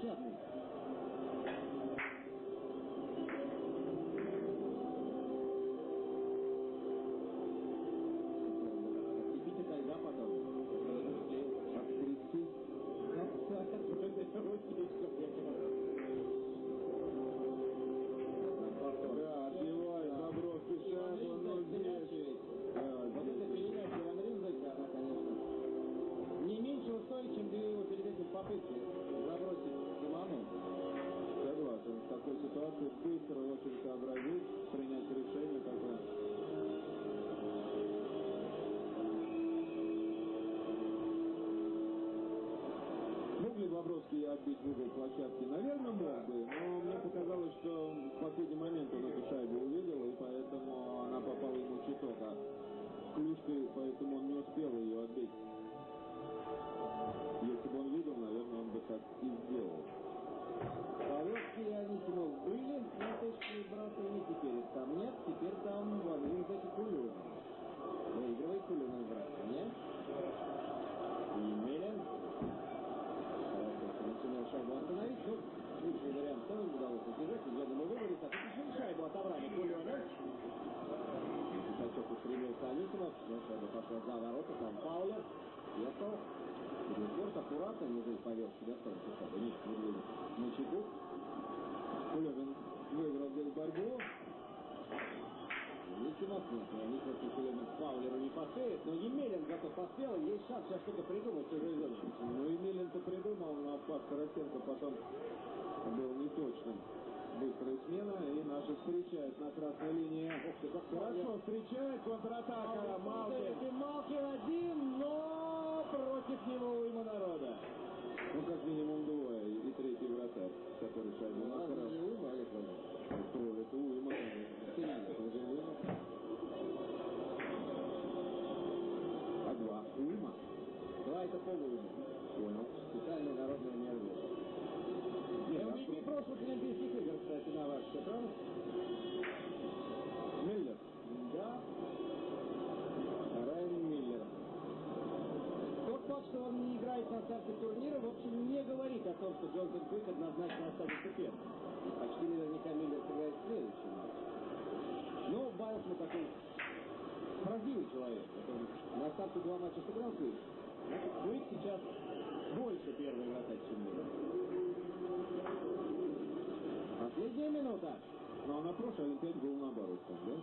Sydney. В угол площадки? Наверное, пошла за ворота, там Паулер, Ехал. Медведев аккуратно, внизу повел себя, стал шайбу, ниже Медведев на чеку. Кулебин выиграл здесь борьбу. Никимов и Кулемин Паулеру не поспеет, но Емелин зато поспел, и есть шанс сейчас что-то придумать в чужой зоне. Ну, Емелин-то придумал, но пас Тарасенко потом был неточным. Быстрая смена, и наши встречают на красной линии. Хорошо встречает, контратака, Малкин. Малкин один, но против него уйма народа. Ну, как минимум двое, и третий вратарь, который шайбу Разве накрыл. не уйма? Кто это уйма, конечно. Это уже уйма. А два уйма? Два это полуйма. Понял. Специальная народная мерзость. А прошлых Олимпийских игр, кстати, на ваш счет? Миллер. Да. Райан Миллер. Тот факт, что он не играет на старте турнира, в общем, не говорит о том, что Джонсон Квик однозначно останется первым. Почти наверняка Миллер сыграет в следующем матче. Но Байлс мы такой правдивый человек. Он на старте два матча сыграл Квик. Квик сейчас больше первый вратарь, чем Миллер. Последняя минута. Ну, а на прошлой Олимпиаде был наоборот, да?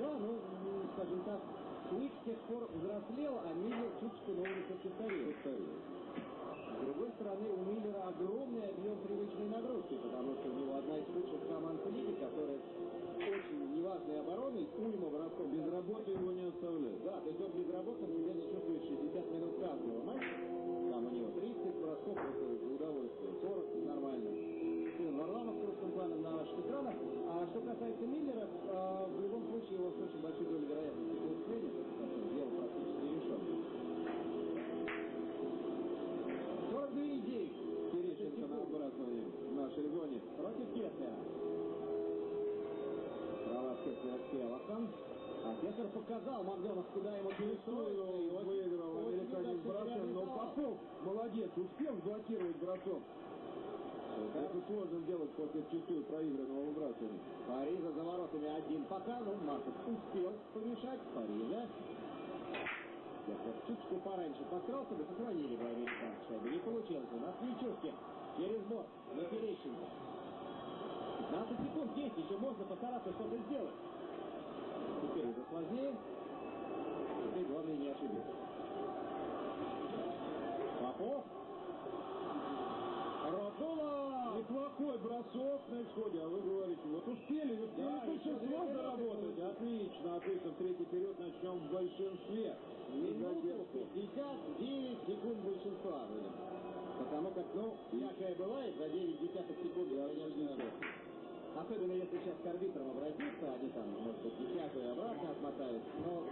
Да, ну, скажем так, Квик с тех пор взрослел, а Миллер чуть-чуть на улице постарел. С другой стороны, у Миллера огромный объем привычной нагрузки, потому что у него одна из лучших команд лиги, которая очень неважной обороной, уйма бросков. Без работы его не оставляют. Да, то есть он безработным себя не чувствует 60 минут каждого матча. Что касается Миллера, а, в любом случае его с очень большой долей вероятности полусредит, дело практически решено. 42,9. Терещенко на выбрасывание в нашей зоне. Против Кеслера. Права Кеслера с Келлахом. А Кеслер показал Макдональдс, куда ему перестроить. Выиграл, выиграл американец бросок, но Попов молодец, успел блокировать бросок. Это сложно сделать после чистую проигранного выбрасывания. Парижа за воротами один пока, ну, Марков успел помешать Парижа. Кеслер чуточку пораньше подкрался, бы сохранили бы американцы шайбу. Не получилось. У нас Нечушкин через борт на Терещенко. 15 секунд есть, еще можно постараться что-то сделать. Теперь уже сложнее. Теперь главное не ошибиться. Попов. Родула! Неплохой бросок на исходе, а вы говорите, вот успели, успели Да, минуты работать. Отлично, отлично. В третий период начнем в большинстве. Минуту Задержку. 59 секунд большинства. Потому как, ну, всякое бывает, за 9 десятых секунд, конечно, Особенно если сейчас к арбитрам обратиться, они там, может быть, десятую обратно отмотают. Но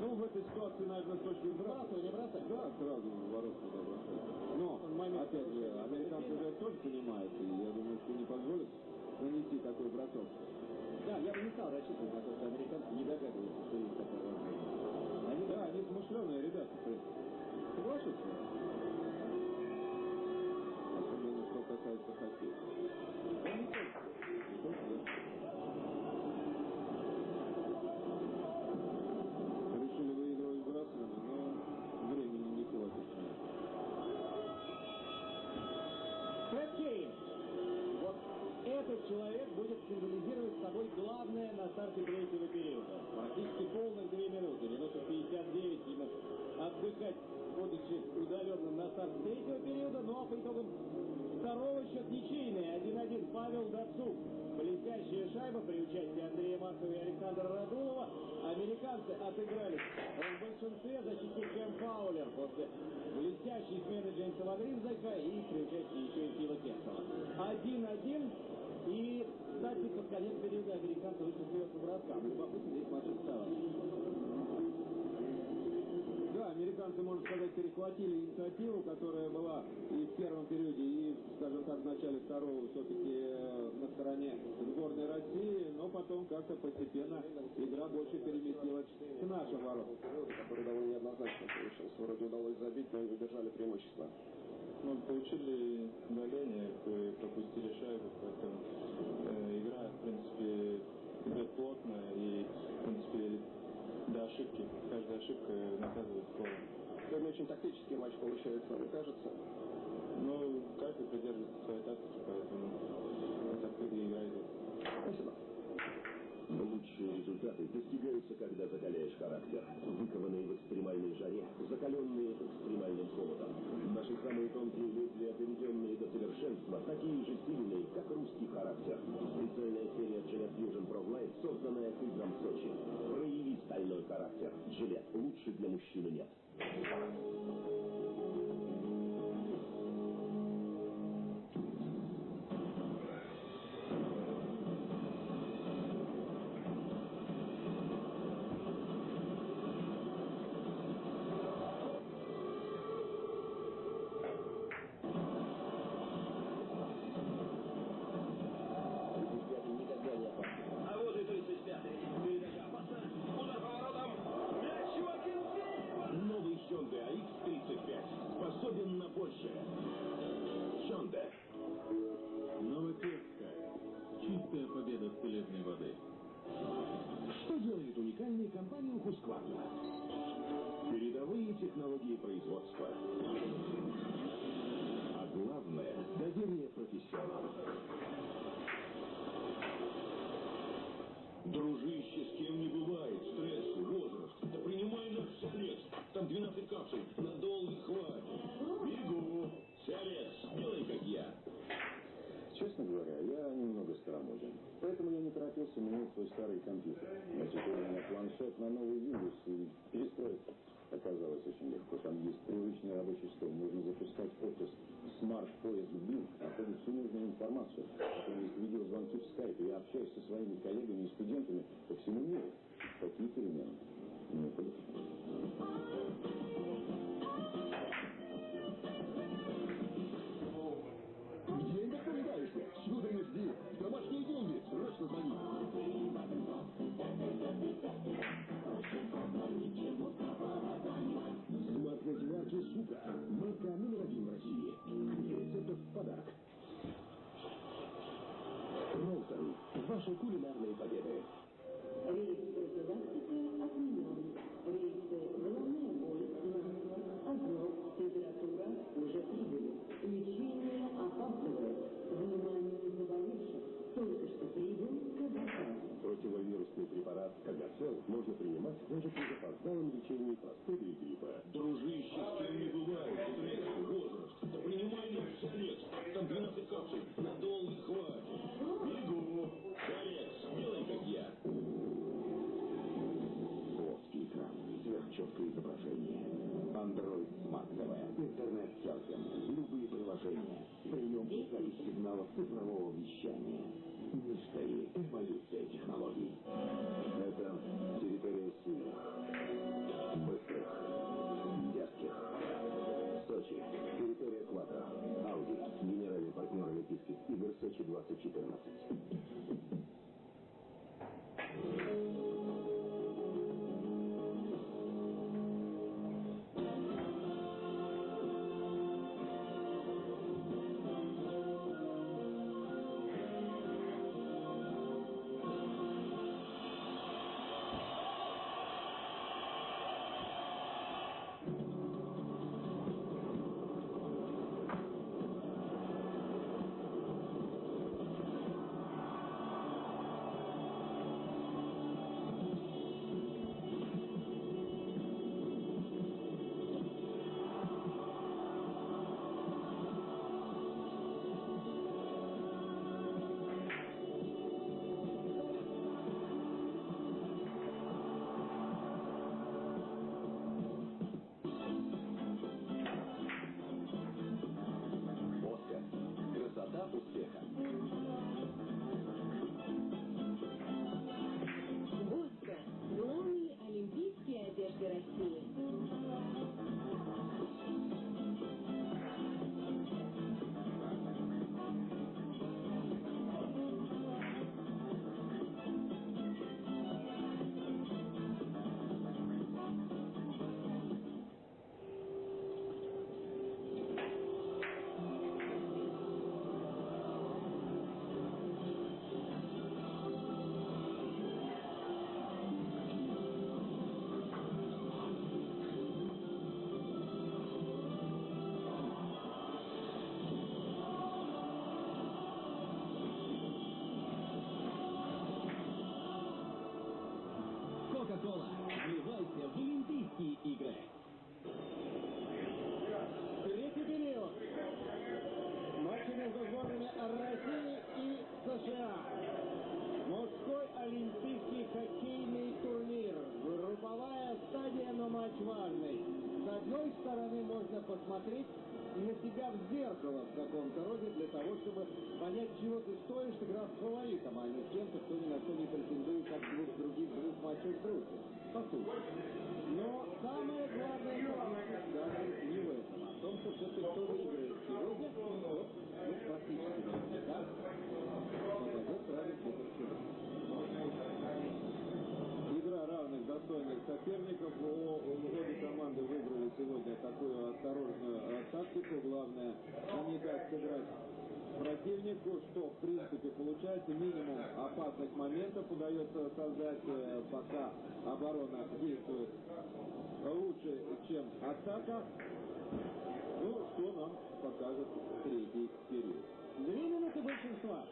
Ну, в этой ситуации, наверное, с точки зрения... бросай, не бросай. Да, сразу в ворот туда бросать. Но, момент опять же, американцы же тоже понимают, и я думаю, что не позволят нанести такой бросок. Да, я бы не стал рассчитывать на то, что американцы не догадываются, что есть такая возможность. Они, да, они смышленые ребята, в принципе. Соглашусь. хотеть. Он не только. Не только, главное на старте третьего периода. Практически полных две минуты, минута 59 ему отдыхать, будучи удаленным на старт третьего периода, ну а по итогам второго счет ничейный, 1-1 Павел Дацук. Блестящая шайба при участии Андрея Маркова и Александра Радулова. Американцы отыгрались в большинстве защитник Кэм Фаулер после блестящей смены Джеймса Вагринзека и при участии еще и Стива Кессела. 1-1 и, кстати, под конец периода американцы вышли сверху броскам. Любопытно здесь смотреть товарищ. Да, американцы, можно сказать, перехватили инициативу, которая была и в первом периоде, и, скажем так, в начале второго все-таки э, на стороне сборной России, но потом как-то постепенно игра больше переместилась к нашим воротам. который довольно неоднозначно получился. Вроде удалось забить, но не удержали преимущество. Ну, получили удаление, и пропустили шайбу, поэтому э, игра, в принципе, идет плотно и, в принципе, до ошибки. Каждая ошибка наказывает голом. Сегодня очень тактический матч получается, мне кажется. Но каждый придерживается своей тактики, поэтому так и игра идет. Спасибо. Лучшие результаты достигаются, когда закаляешь характер. Выкованные в экстремальной жаре, закаленные экстремальным холодом. Наши самые тонкие лезвия, доведенные до совершенства, такие же сильные, как русский характер. Специальная серия Gillette Fusion Pro Light, созданная к играм Сочи. Прояви стальной характер. Gillette лучше для мужчины нет. 12 капсул, надолго хватит. Бегу. Сиалец, делай как я. Честно говоря, я немного старомоден. Поэтому я не торопился менять свой старый компьютер. Но теперь у меня планшет на новый Windows и перестроиться оказалось очень легко. Там есть привычный рабочий стол. Можно запускать офис Smart поиск Bing, находит всю нужную информацию. Потом есть видеозвонки в Skype. Я общаюсь со своими коллегами и студентами по всему миру. Такие перемены. Не наблюдаешься? Сюда не жди. Домашние деньги. Срочно звони. Смарт марки Сука. Марка номер один в России. Книга рецептов в подарок. Ролтон. Ваши кулинарные победы. Противовирусный препарат Кагацел можно принимать даже при запоздалом лечении простуды и гриппа. Дружище, с кем не бывает, стресс, возраст. Да принимай наш Сиалец. Там 12 капсул, надолго хватит. Бегу. Сиалец, делай как я. Плоский экран, сверхчеткое изображение. Android Smart TV, интернет-серфинг, любые приложения, и запись сигналов цифрового вещания. Мечтари, эволюция технологий. Это территория сильных, быстрых, дерзких. Сочи, территория Квадро, Ауди, генеральный партнер Олимпийских игр Сочи 2014. aqui. Можно посмотреть на себя в зеркало в каком-то роде для того, чтобы понять, чего ты стоишь, играв с фаворитом, а не с кем-то, кто ни на что не претендует от двух других двух матчей группе. По сути. Но самое главное даже не в этом, а в том, что все-таки кто выиграет сегодня, тот ну, практически наверняка попадет сразу в. Игра равных достойных соперников. О, обе команды сегодня такую осторожную тактику. Главное не дать сыграть противнику, что в принципе получается минимум опасных моментов удается создать, э, пока оборона действует лучше, чем атака. Ну, что нам покажет третий период. Две минуты большинства.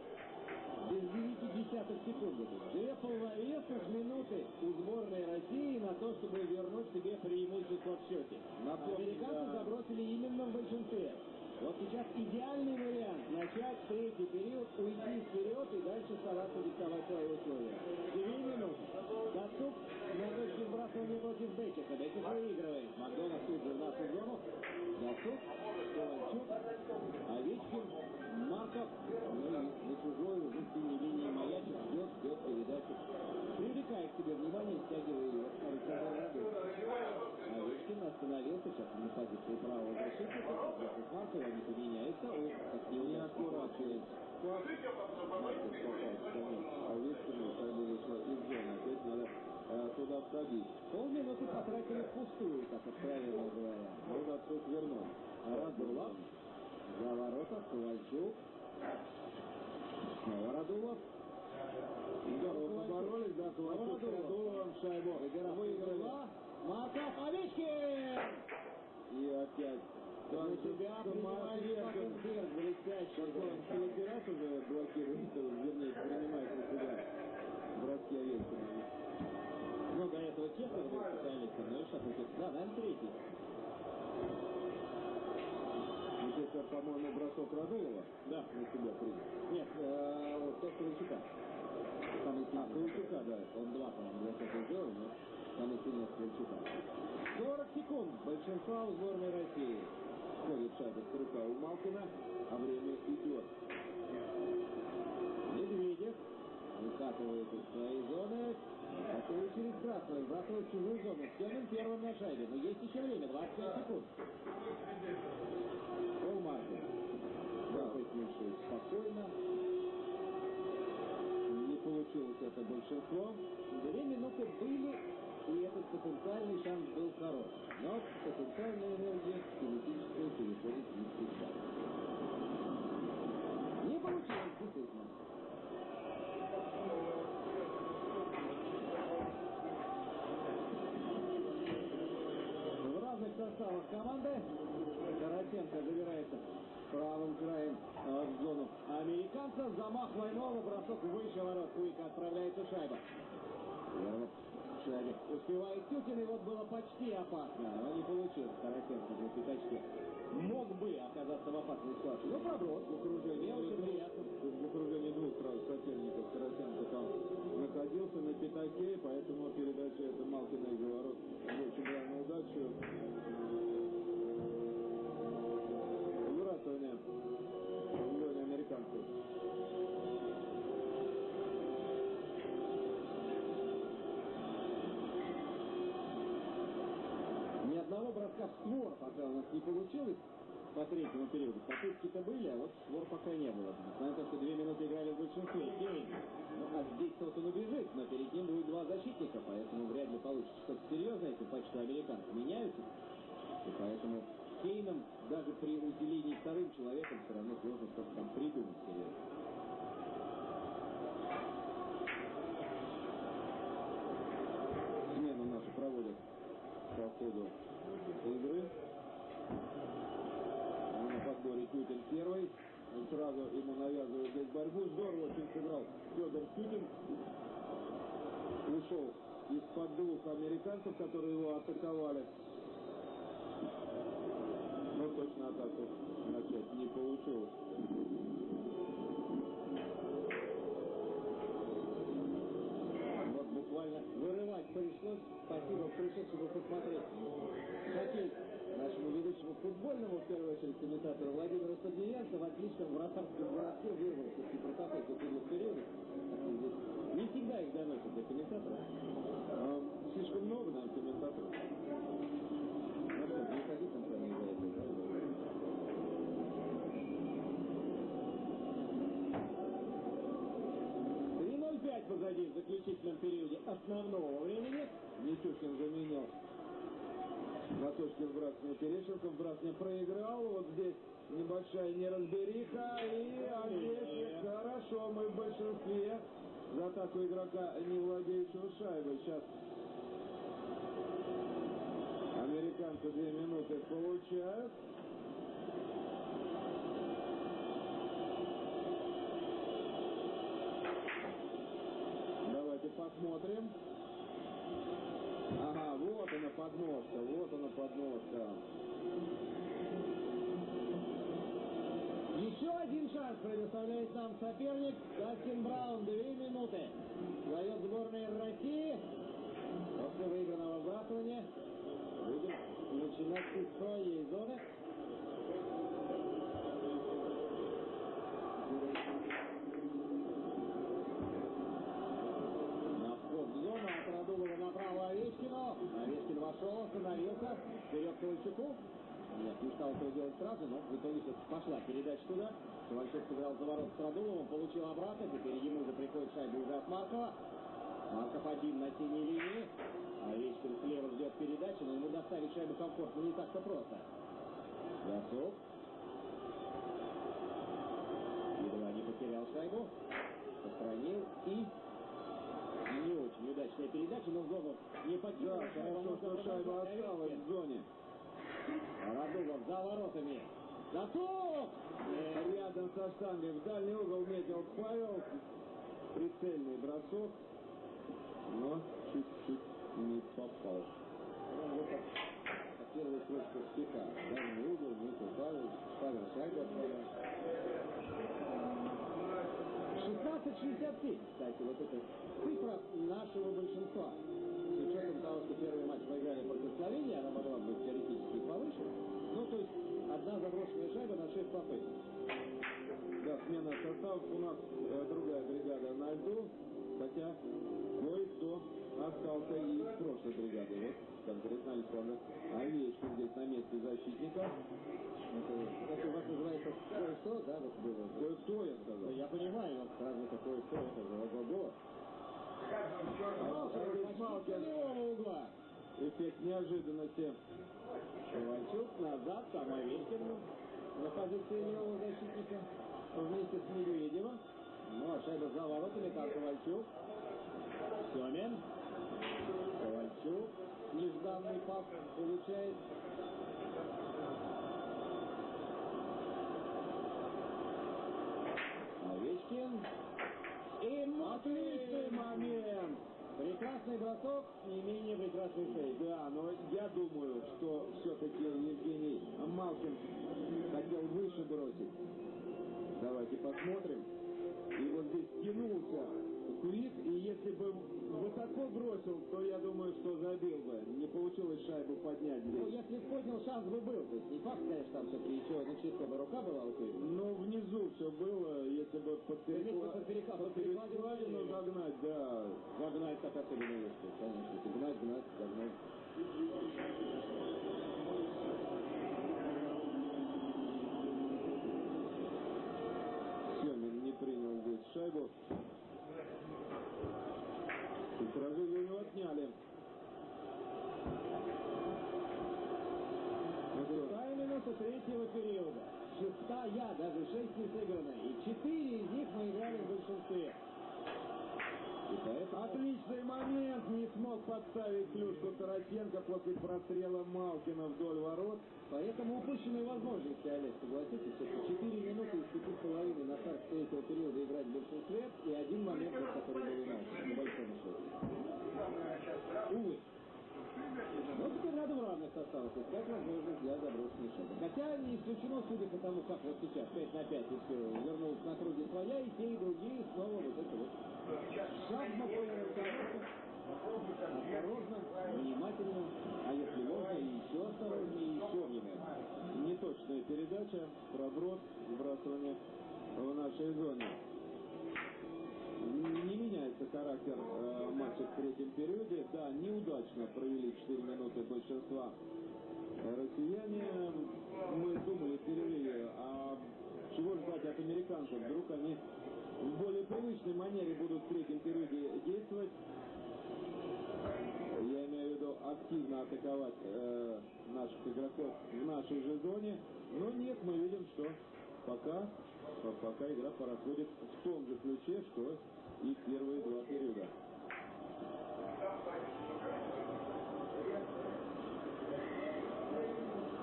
Без 9 десятых секунды. Две полновесных минуты у сборной России на то, чтобы вернуть себе преимущество в счете. Американцы да. забросили именно в большинстве. Вот сейчас идеальный вариант начать третий период, уйти вперед и дальше стараться диктовать свои условия. Две минуты. Досуг на точке сбрасывания против Бекета. Бекет выигрывает. Макдональд тут же в нашу зону. Досуг, Ковальчук, Овечкин, Марков. Ну и на чужой уже в синей линии маячит, ждет, ждет передачу. Привлекает к себе внимание, стягивая его в Александр Радуев. Овечкин остановился, сейчас на позиции правого защитника. Вместе с Марковым они поменяются. О, как Неаккуратный пас. Марков попал в конец Овечкину, шайба вышла из зоны. Опять надо э, туда входить. Полминуты потратили впустую, как откровенно говоря. Ну, Дацук вернул. Радулов. За ворота Ковальчук. Снова Радулов. Здорово поборолись, да, Ковальчук с Радуловым шайбу выиграли. Марков, Овечкин! И опять На себя принимает самоотверженно. Шпакенберг, блестящий. Какой он в третий раз уже блокирует, э, вернее, принимает на себя броски Овечкина. Ну, до этого Чехов был специалистом, ну и Шапокин. Да, наверное, третий. Вот это, по-моему, бросок Радулова. Да. На себя принял. Нет, э, вот тот Ковальчука. Самый А, сильный. Ковальчука, да. Он два, по-моему, бросок сделал, но самый сильный от Ковальчука. 40 секунд. Большинства у сборной России. Ходит шайба с рука у Малкина, а время идет. Медведев выкатывает из своей зоны. Выкатывает через красную, сбрасывает в чужую зону. Стенин первым на шайбе. Но есть еще время, 25 секунд. Пол Мартин. Да, Песнивший спокойно. Не получилось это большинство. Две минуты были, и этот потенциальный шанс был хорош. Но потенциальная энергия кинетическая переходит в. Не получилось, действительно. Составах команды Каратенко забирается правым краем э, в зону американца. Замах двойного, бросок выше ворот. Куйка отправляется шайба. Первый шаге. Успевает Тютин, и вот было почти опасно, но не получилось. Каратенко на пятачке. Мог бы оказаться в опасной ситуации. Ну, проброс в окружении, очень приятно. В окружении двух сразу соперников Карасенко там находился на пятаке, поэтому передача это Малкина из ворот больше была на удачу. Пока у нас не получилось по третьему периоду. Попытки-то были, а вот створ пока не было. Несмотря что две минуты играли в большинстве. Ну, а здесь тот он убежит, но перед ним будет два защитника, поэтому вряд ли получится что-то серьезное, тем паче, американцы меняются. И поэтому Кейном даже при усилении вторым человеком все равно сложно что-то там придумать серьезно. Смену нашу проводят по ходу игры. Ну, на подборе Тютин первый. Он сразу ему навязывает здесь борьбу. Здорово очень сыграл Федор Тютин. Ушел из-под двух американцев, которые его атаковали. Но точно атаку начать не получилось. Вот буквально пришлось. Спасибо, пришел, чтобы посмотреть. Хоккей нашему ведущему футбольному, в первую очередь, комментатору Владимиру Садиенко в отличном вратарском городке вырвался из протокол последних периодов. Здесь не всегда их доносят до комментатора. А, слишком много, наверное, комментаторов. Ну что, не ходи там с вами за это, да? 3:05 позади в заключительном периоде основного времени. Митюшкин заменил Матушкин Брасня Терещенко. Брасня проиграл. Вот здесь небольшая неразбериха. И Олесик. Хорошо, мы в большинстве. За атаку игрока, не владеющего шайбой. Сейчас американцы две минуты получают. Давайте посмотрим. Она подножка, вот она подножка. Еще один шанс предоставляет нам соперник Дастин Браун. Две минуты. Дает сборная России. После выигранного вбрасывания будем начинать из своей зоны. На вход в зону от Радулова направо Овечкину. Вошел, остановился. Вперед Ковальчуку. Нет, не стал этого делать сразу, но в итоге все пошла передача туда. Ковальчук сыграл за ворот с Радуловым, получил обратно. Теперь ему же приходит шайба уже от Маркова. Марков один на синей линии. Овечкин слева ждет передачи, но ему доставить шайбу комфортно не так-то просто. Ясов. Едва не потерял шайбу. Сохранил и не очень удачная передача, но Гогов не потерял. Да, хорошо, что шайба осталась в зоне. Радугов за воротами. Готов! Э, рядом со штангой в дальний угол метил Павел. Прицельный бросок. Но чуть-чуть не попал. Первый точка стека. Дальний угол, не попал. Павел шайба. 16-63, кстати, вот эта цифра нашего большинства. С учетом того, что первый матч проиграли против Словении, она могла быть теоретически повыше. Ну, то есть, одна заброшенная шайба на 6 попыток. Да, смена составов. У нас э, другая бригада на льду. Хотя кое-кто остался и из прошлой бригады. Вот конкретно Александр Овечкин здесь на месте защитника. Это, это у вас называется кое-что, да, вот было. Кое-кто, я Ну, сказал. я понимаю, но сразу такое что это же ого-го. Угла. Эффект неожиданности. Ковальчук назад, там Овечкин на позиции левого защитника вместе с Медведевым. Ну, а шайба за воротами, там Ковальчук. Семин. Ковальчук. Нежданный пас получает. Овечкин. И Отличный момент! Прекрасный бросок, не менее прекрасный сейв. Да, но я думаю, что все-таки Евгений Малкин хотел выше бросить. Давайте посмотрим. И вот здесь тянулся курит, и если бы высоко бросил, то я думаю, что забил бы. Не получилось шайбу поднять здесь. Ну, если поднял, шанс бы был. То есть не факт, конечно, там все-таки еще, ну, чисто бы рука была у тебя. Ну, внизу все было, если бы под перекладину догнать, да. Догнать так особенно не конечно. Гнать, гнать, догнать. Семин не принял здесь шайбу. сняли. Тайминга со третьего периода. Шестая, даже шесть не сыграны. И четыре из них мы играли в большинстве. Поэтому... Отличный момент. Не смог подставить клюшку Тарасенко после прострела Малкина вдоль ворот. Поэтому упущенные возможности, Олег, согласитесь, это 4 минуты из 5,5 на старт третьего периода играть в большинстве и один момент, который был у нас, на большом счете. Увы. Но теперь надо в равных составах искать возможность для заброшенной шага. Хотя не исключено, судя по тому, как вот сейчас 5 на 5 вернулся на круге своя, и те, и другие снова вот это вот шахматная руководство. Осторожно, внимательно, а если можно, еще осторожнее, и еще внимательно. Неточная передача, проброс, сбрасывание в нашей зоне. Не меняется характер э, матча в третьем периоде. Да, неудачно провели 4 минуты большинства россияне. Мы думали в а чего ждать от американцев? Вдруг они в более привычной манере будут в третьем периоде действовать. Я имею в виду активно атаковать э, наших игроков в нашей же зоне. Но нет, мы видим, что пока, пока игра проходит в том же ключе, что и первые два периода.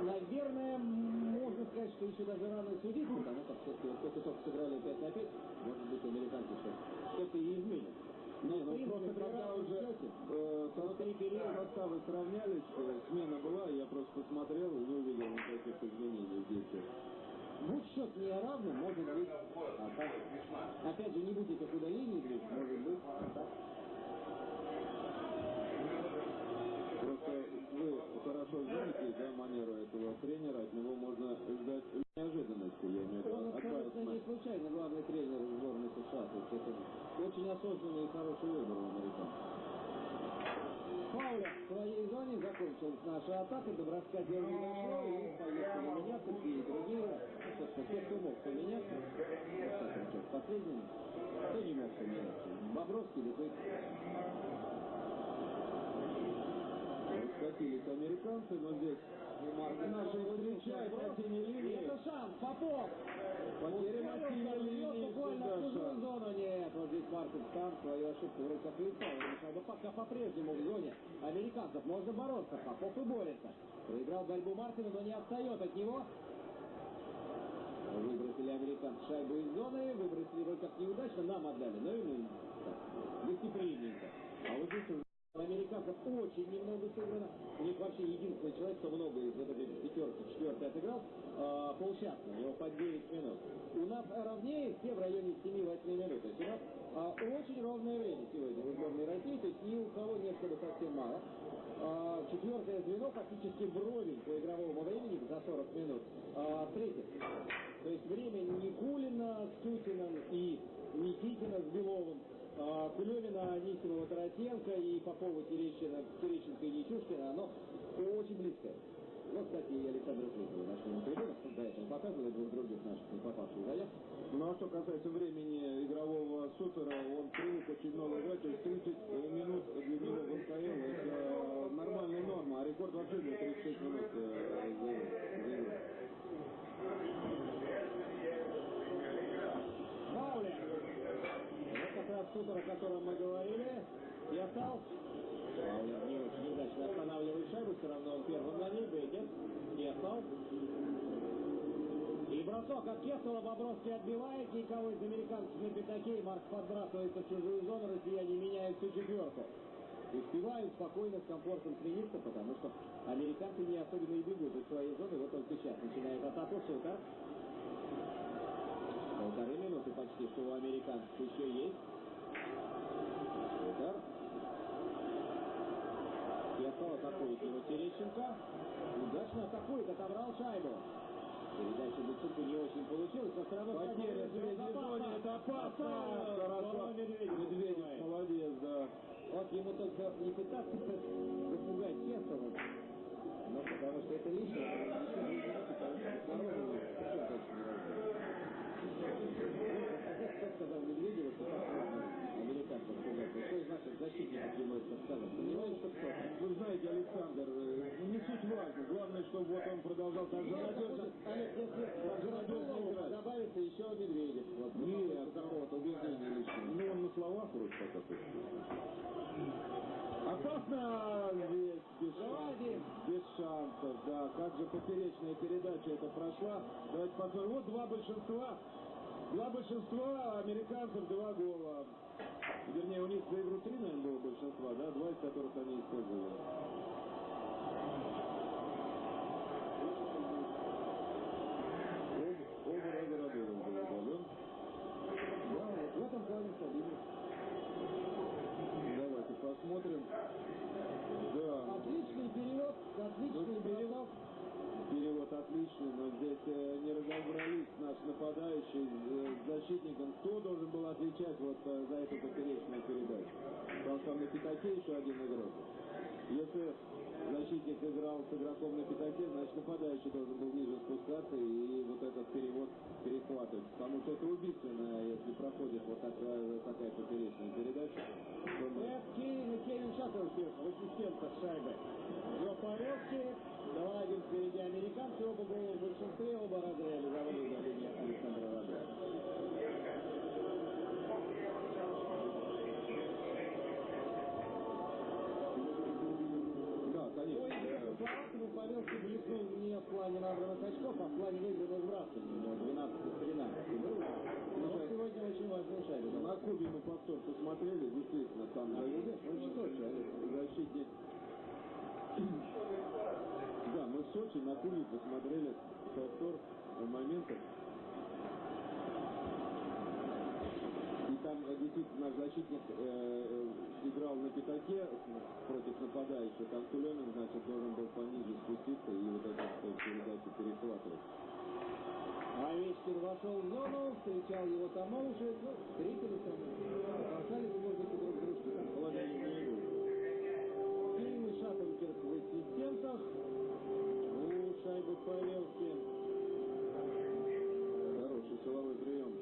Наверное, можно сказать, что еще даже рано судить, потому как все-таки вот только-только сыграли 5 на 5, может быть, американцы что-то и изменят. Не, ну просто когда уже э, состав, составы сравнялись, э, смена была, я просто посмотрел и не увидел никаких изменений здесь. Будь счет не равным, может быть, а так. Опять же, не будь этих удалений, двух, может быть. Просто вы хорошо знаете, да, манеру этого тренера, от него можно ждать неожиданности, я имею в виду, Он от абсолютно Байсмана. не случайно главный тренер сборной США. То есть это очень осознанный и хороший выбор у американцев. Фауля в своей зоне закончилась наша атака, до броска дело не и поехали меняться, и другие, ну, собственно, те, кто мог поменяться, последним, кто не мог поменяться, Бобровский, Литвик. Раскатились американцы, но здесь наши встречают по синей И линии. это шанс, Попов! Потеря на синей линии, буквально в чужую зону. Нет, вот здесь Марков сам свою ошибку. Мешал. Но пока по-прежнему в зоне американцев можно бороться. Попов и борется. Проиграл борьбу Мартина, но не отстает от него. Выбросили американцы шайбу из зоны, выбросили вроде как неудачно, нам отдали, но ему так, дисциплинненько. А вот здесь уже у американцев очень немного сыграно. У них вообще единственный человек, кто много из вот этой пятерки, четвертой отыграл, а, полчаса, у него по 9 минут. У нас ровнее все в районе 7-8 минут. То есть у нас а, очень ровное время сегодня в сборной России, то есть ни у кого нет чтобы совсем мало. А, четвертое звено фактически вровень по игровому времени за 40 минут. А, третье. То есть время Никулина с Тютиным и Никитина с Беловым. А, Кулемина, Анисимова, Тарасенко и Попова, Терещина, Терещенко и Нечушкина, оно очень близкое. Вот, кстати, и Александр Флитова нашли на трибунах, до этого показывали двух других наших не попавших заявок. Ну а что касается времени игрового супера, он привык очень много играть, то есть 30 минут для него в МКЛ это нормальная норма, а рекорд вообще для 36 минут э, за, за игру. Фауля! Супер, о котором мы говорили. И остался. Очень удачно останавливает шайбу, все равно он первым на ней. И остался. И бросок от Кесова Бобровский отбивает никого из американцев на пятаке. Марк подбрасывается в чужую зону, россияне меняют всю четверку. Успевают спокойно, с комфортом смениться, потому что американцы не особенно и бегут из своей зоны. Вот он сейчас начинает атаку Сутер. Полторы минуты почти, что у американцев еще есть. Удар. Кесов атакует его Терещенко. Удачно атакует, отобрал шайбу. Передача Бицуку не очень получилась, все равно... Потеря зоне, это опасно! Хорошо, Медведев, молодец, да. Вот ему только не пытаться запугать Кесова, но потому что это лишнее, потому что снаружи совсем точно. Кто сказал Медведеву, что так это сказал? Понимаешь, что кто? Вы знаете, Александр, э, не суть важно. Главное, чтобы вот он продолжал так же надежно, появился еще Медведев. Вот, Нет, какого-то убеждения личного. Ну, он на словах вроде пока Опасно без, Заводим. без шансов, да. Как же поперечная передача это прошла. Давайте посмотрим. Вот два большинства. Два большинства американцев, два гола. Вернее, у них за игру три, наверное, было большинства, да, два из которых они использовали. Об- Оба раза Радулов был удален. Да, вот в этом плане стабильность. Давайте посмотрим. Да, Отличный перевод, отличный перевод. перевод отличный, но здесь э, не разобрались наш нападающий э, с защитником. Кто должен был отвечать вот э, за эту поперечную передачу? Потому что там на пятаке еще один игрок. Если защитник играл с игроком на пятаке, значит нападающий должен был ниже спускаться и вот этот перевод перехватывать. Потому что это убийственно, если проходит вот такая, такая поперечная передача. то мы- Эд Кейн и Кевин Шаттерфилд в ассистентах шайбы. До порядки. 2-1 впереди американцы. Оба гола в большинстве. Оба раза реализовали удаление Александра Радова. Да, По конечно. игре по Словакии Павелский блеснул не в плане набранных очков, а в плане выигранных сбрасываний. У него 12 из 13 был. Но сегодня очень важная шайба. да. На Кубе мы повтор посмотрели, действительно, там А, защитник, что, человек? защитник. Да, мы в Сочи на Кубе посмотрели повтор моментов. И там э, действительно наш защитник э, э, играл на пятаке против нападающего. Там Тулемин, значит, должен был пониже спуститься и вот эту э, передачу перехватывать. Овечкин вошел в зону, встречал его Тамовушек, ну, встретились там, бросали в воздухе друг дружку, там положение не идут. Кейн и Шаттенкерк в ассистентах. У шайбы Павелки. Хороший силовой прием.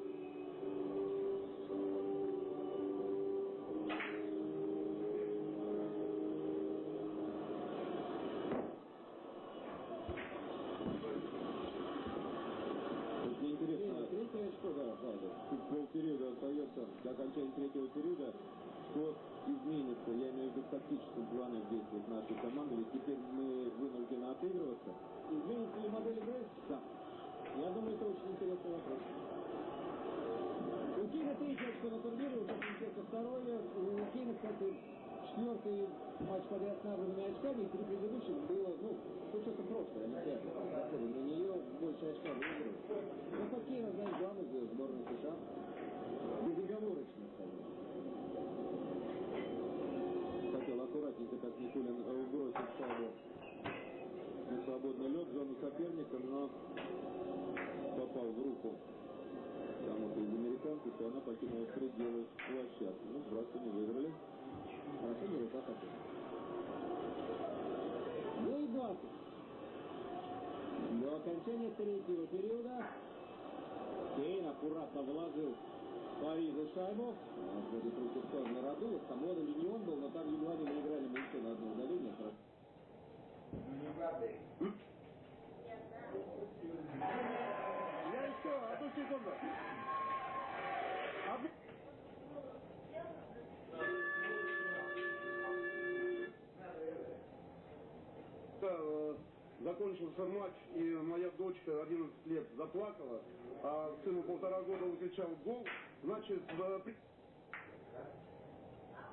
Вот мне интересно, Третье очко, да, да, да. тут полпериода остается до окончания третьего периода. Что изменится, я имею в виду в тактическом плане в действиях нашей команды, ведь теперь мы вынуждены отыгрываться. Изменится ли модель игры? Да. Я думаю, это очень интересный вопрос. У Кейна третье очко на турнире, у Шаттенкерка второе. У Кейна, кстати, четвертый матч подряд с набранными очками, и три предыдущих было, ну, с учетом прошлой Олимпиады. Заходим на нее больше очка выигрывает. Ну, по Кейна, знаешь, главный звезд сборной США. Безоговорочно, скажем. Хотел аккуратненько так Никулин э, бросить шайбу на свободный лед, в зону соперника, но попал в руку кому-то из покинула пределы площадки. Ну, сбрасывание выиграли. Хорошо берут атаку. Ну и 20. До окончания третьего периода Кейн аккуратно вложил Парижу шайбу. Отводит руку в сторону Радулов. Там Лода не он был, но там едва не наиграли мы еще на одно удаление. Я еще, одну секунду. Закончился матч, и моя дочка 11 лет заплакала, а сыну полтора года он кричал гол. Значит, в... при-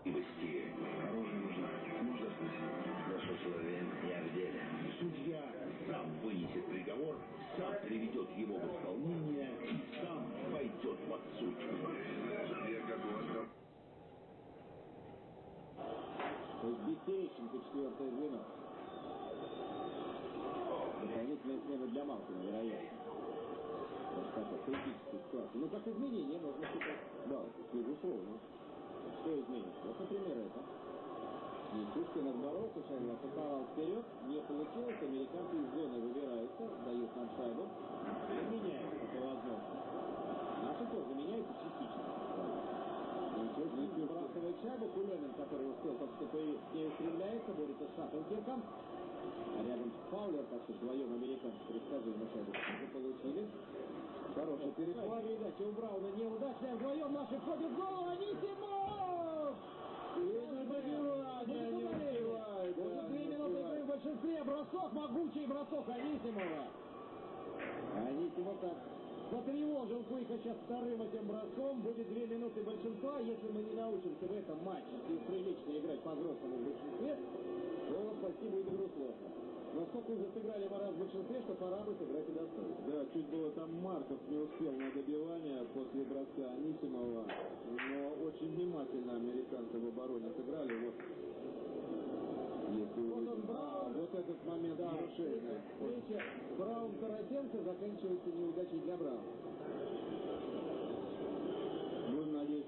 Быстрее. Оружие нужно. Можно слышать. Наши условия. Я в деле. Судья сам вынесет приговор, сам приведет его в исполнение и сам пойдет под суд. Судья готов. То есть Бестереченко четвертое звено. Дополнительная смена для Малкина, вероятно. Вот такая критическая ситуация. Ну, как изменение можно считать. Да, безусловно. Что изменится? Вот, например, это. Естественно, отборолся, шайбу атаковал вперед, не получилось, американцы из зоны выбираются, дают нам шайбу, и меняется по возможности. Наши тоже меняются частично. Ничего, сбрасывает шайбу, Кулемин, который успел только что появиться, к ней устремляется, борется с Шаттенкерком, а рядом с Фаулер, так что вдвоем американцы предсказуемо шайбу уже получили. Хороший перехват. Передача у Брауна неудачная. Вдвоем наши входят в гол. Анисимов! не забивает, не да, Уже две минуты игры в большинстве. Бросок, могучий бросок Анисимова. Анисимов так потревожил Куйка сейчас вторым этим броском. Будет две минуты большинства. Если мы не научимся в этом матче и прилично играть по-взрослому в большинстве, то спасти будет игру сложно. Насколько уже сыграли мы раз в большинстве, что пора бы сыграть и достойно. Да, чуть было там Марков не успел на добивание после броска Анисимова, но очень внимательно американцы в обороне сыграли. Вот, если Вот он. Браун. А, вот этот момент Да, нарушения. встреча Браун-Тарасенко заканчивается неудачей для Брауна.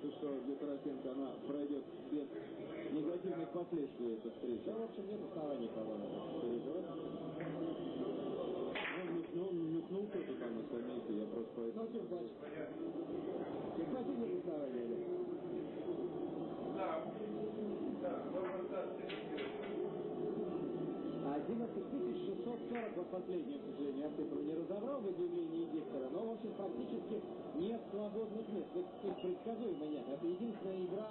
Надеяться, что для Тарасенко она пройдет без негативных последствий эта Да, встреча. в общем, нет оснований кого-то переживать. Он нюхнул, кто-то там на скамейке, я просто Ну, поэтому... симпатия. Симпатия нет оснований. Олег. А 11 640, вот последнее, к сожалению, я цифру не разобрал в объявлении диктора, но, в общем, практически нет свободных мест. Их предсказуемо нет. Это единственная игра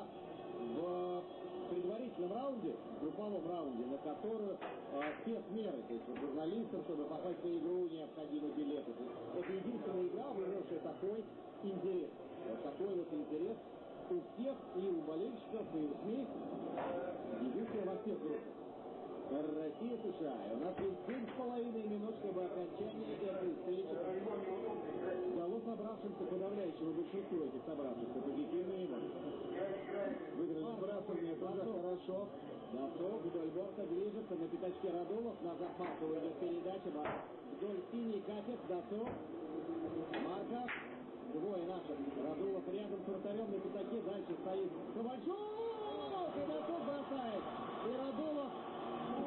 в предварительном раунде, групповом раунде, на которую э, спецмеры, то есть журналистам, чтобы попасть на игру, необходимы билеты. Это единственная игра, вызвавшая такой интерес. Вот такой вот интерес у всех, и у болельщиков, и у СМИ. Единственное во всех группах. Россия, США. И у нас есть семь с половиной минут, чтобы окончание этой встречи дало собравшимся подавляющего большинству этих собравшихся позитивные эмоции. Выиграли сбрасывание, тоже хорошо. Досов вдоль борта движется на пятачке Радулов. Назад Маркова идет передача. Вдоль синий катет. Досов. Марков. Двое наших. Радулов рядом с вратарем на пятаке. Дальше стоит Ковальчук. И Досов бросает. И Радулов,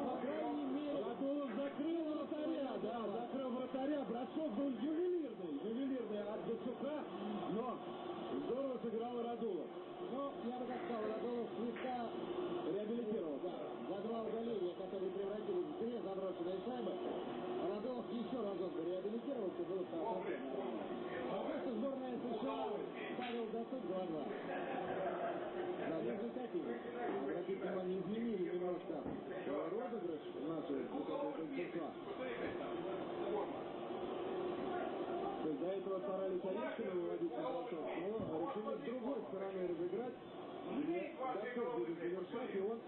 по крайней мере... Радулов закрыл вратаря, да, закрыл вратаря. Бросок был ювелирный, от Дацука, но здорово сыграл Радулов. Но, я бы так сказал, Радулов слегка реабилитировал, да. За два удаления, которые превратились в две заброшенные шайбы, Радулов еще разок бы реабилитировался, было бы совсем нормально. Пока что сборная США ставил досуг 2-2. Да, результативно. Обратите внимание, изменили немножко э, розыгрыш нашего большинства. То есть до этого старались Орешкина выводить на бросок, но решили с другой стороны разыграть, где Дацов будет завершать, и он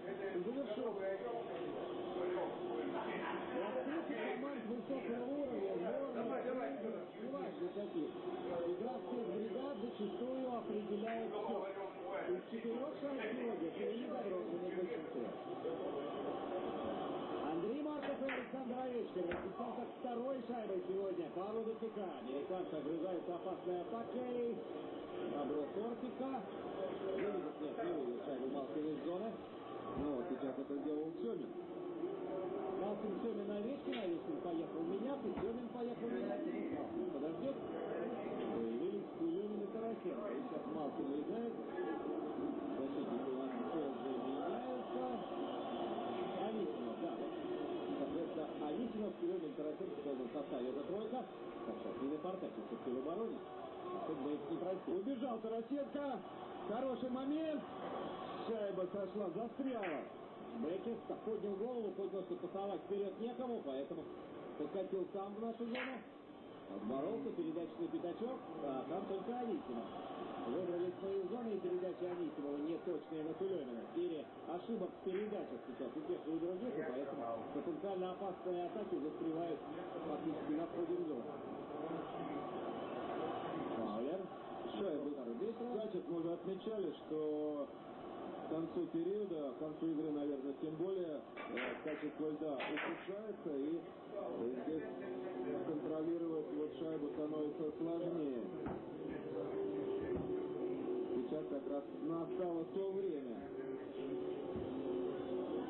завершил. Раскрытие команд высокого уровня, сборная, неважно каких. Игра всех бригад зачастую определяет все. Из четырех шайб сегодня три заброшенных большинство. Андрей Марков и Александр Овечкин расписался второй шайбой сегодня. Павлу Дацука. Американцы огрызаются опасной атакой. Добро Кортика. Выведет, нет, не выведет шайбу Малкин из зоны. Ну, вот сейчас это сделал Семин. Малкин Семин Овечкин, Овечкин поехал меняться, Семин поехал меняться. Ну, Малкин подождет. Появились Кулемин и Тарасенко. И сейчас Малкин уезжает. Защитники у нас тоже меняются. Анисимов, да. вот. Соответственно, Анисимов, Полном составе. Это тройка. Так, сейчас не напортачит все-таки в обороне. А их не простил. Убежал Тарасенко. Хороший момент. Шайба сошла, застряла. Беккет поднял голову, понял, что пасовать вперед некому, поэтому подкатил сам в нашу зону. Отборолся, передача на пятачок, а там только Анисимов. Выбрали свои зоны и передача Анисимова неточная на Тулемина. В ошибок в передачах сейчас у тех и у других, и поэтому потенциально опасные атаки застревают фактически на входе в зону. Фаулер. Шайба скачет. Мы уже отмечали, что к концу периода, к концу игры, наверное, тем более, э, качество льда ухудшается, и э, здесь контролировать вот шайбу становится сложнее. Как раз настало то время.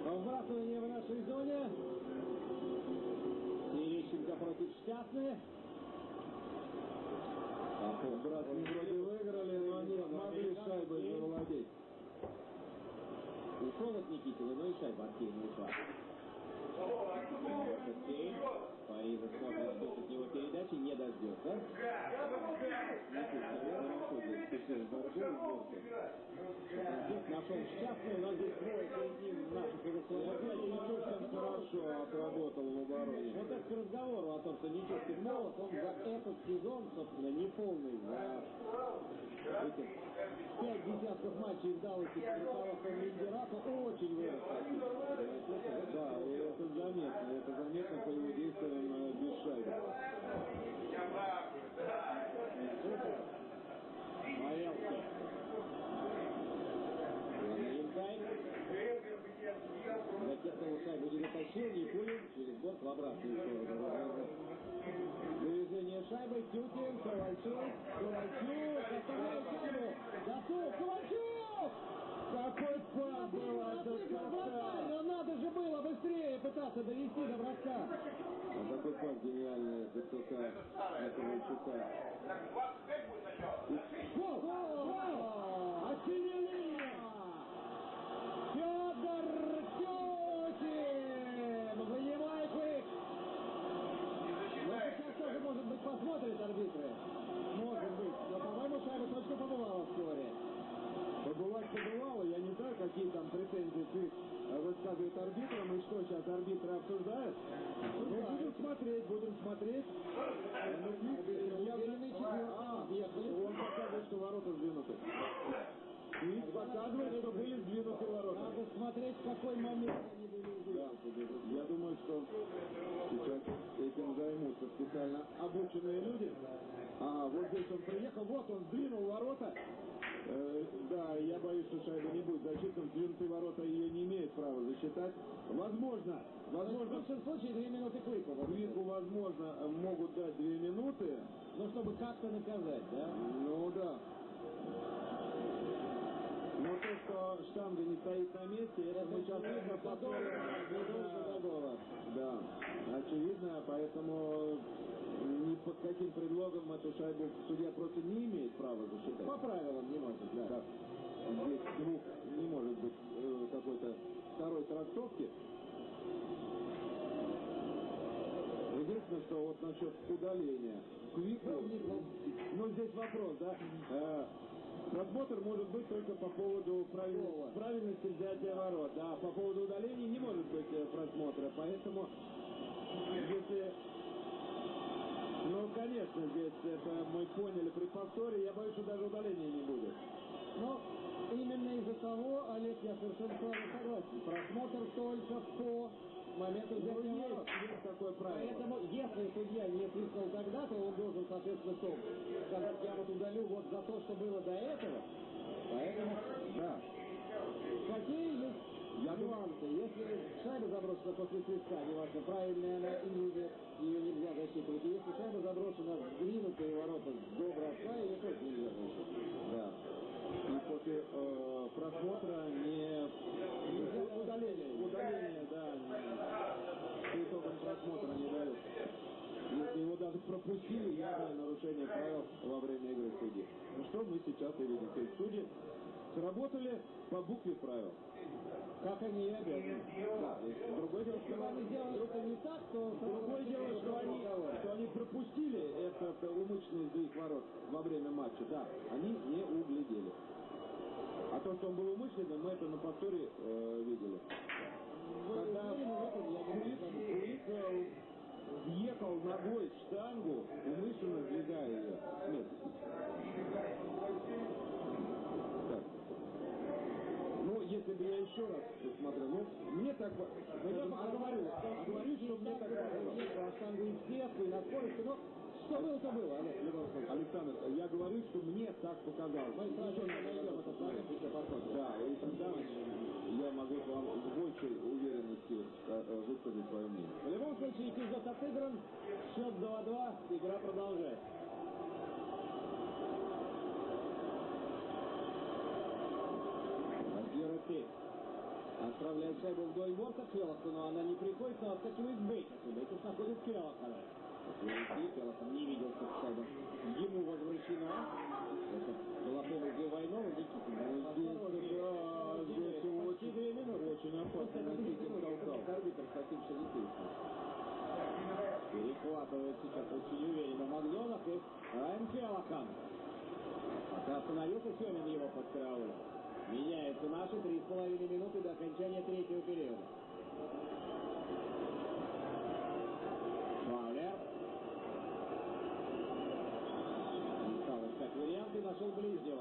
Вбрасывание в нашей зоне. Терещенко против Штятны. Братья вроде выиграли, но не смогли шайбой завладеть. Ушел от Никитина, но и шайба от Кейна ушла. Это Кейн. хорошо здесь специально борьбу и сборку. Здесь нашел счастный, но здесь двое перед ним наших Опять Нечушкин хорошо отработал в обороне. Вот это к разговору о том, что Нечушкин молод, он за этот сезон, собственно, не полный, за эти пять десятков матчей в Далласе под руководством Линдерата очень вырос. Да, это заметно. Это заметно по его действиям э, без шайбы. Маэлки. Линдай. Затеснул дотащил, Никулин через борт в обратную сторону. Движение шайбы, Тютин, Ковальчук, Ковальчук, оставляет шайбу, готов, Ковальчук! Какой пас был от Вратарь, но надо же было быстрее пытаться довести до броска. А какой пас гениальный от Ковальчука. Гол! Гол! arbitro видно по Задолго. Да, очевидно, поэтому ни под каким предлогом эту шайбу судья просто не имеет права засчитать. По правилам не может, да. Да. Здесь двух не может быть э, какой-то второй трактовки. Единственное, что вот насчет удаления Квику, ну здесь вопрос, да, э, просмотр может быть только по поводу правильности, правильности взятия ворот, да, по поводу э, просмотра, поэтому если ну, конечно, здесь это мы поняли при повторе, я боюсь, что даже удаления не будет. Но именно из-за того, Олег, я совершенно с вами согласен. Просмотр только по моменту Ну, взятия есть, ворот. есть такое правило. Поэтому, если судья не свистнул тогда, то он должен, соответственно, что? Сказать, я вот удалю вот за то, что было до этого. Поэтому, Да. какие есть Думаю, нюансы? Если шайба заброшена после свистка, неважно, правильная она или нет, ее нельзя засчитывать. И если шайба заброшена в сдвинутые ворота до броска, ее тоже нельзя засчитывать. Да. И после э, просмотра не удаление, удаление, да, по итогам просмотра не дают. Если его даже пропустили, явное нарушение правил во время игры судьи. Ну что мы сейчас и видим. То есть судьи сработали по букве правил. Как они и обязаны. Другое дело, что они сделали это не так, то... Другое дело, что они, что они пропустили этот умышленный сдвиг ворот во время матча. Да, они не углядели. А то, что он был умышленным, мы это на повторе э, видели. Когда э, въехал ногой в штангу, умышленно сдвигая ее с места. Так. Ну, если бы я еще раз посмотрел, ну, мне так... Ну, я пока говорю, говорю, что мне так штангу сверху, и на скорости, но что было, то было, Олег, в любом случае. Александр, я говорю, что мне так показалось. Мы сразу не найдем этот момент, еще посмотрим. Да, и тогда я могу вам с большей уверенностью э, э, высказать свое мнение. В любом случае, эпизод отыгран, счет 2-2, игра продолжается. Отправляет шайбу вдоль борта Келлаху, но она не приходит, но отскакивает Бейкерс. Бейкерс находит Келлаха. Келлахан не видел, как шайба ему возвращена. Это была помощь Войнова, Никитин. Здесь, минуты. очень опасно Никитин толкал. Арбитр Хаким Шарифович. Переход захватывает сейчас очень уверенно в отзонах и Райан Келлахан. Пока остановился Семин его под караулем. Меняются наши три с половиной минуты до окончания третьего периода. Фаулер. Стал искать варианты, нашел ближнего.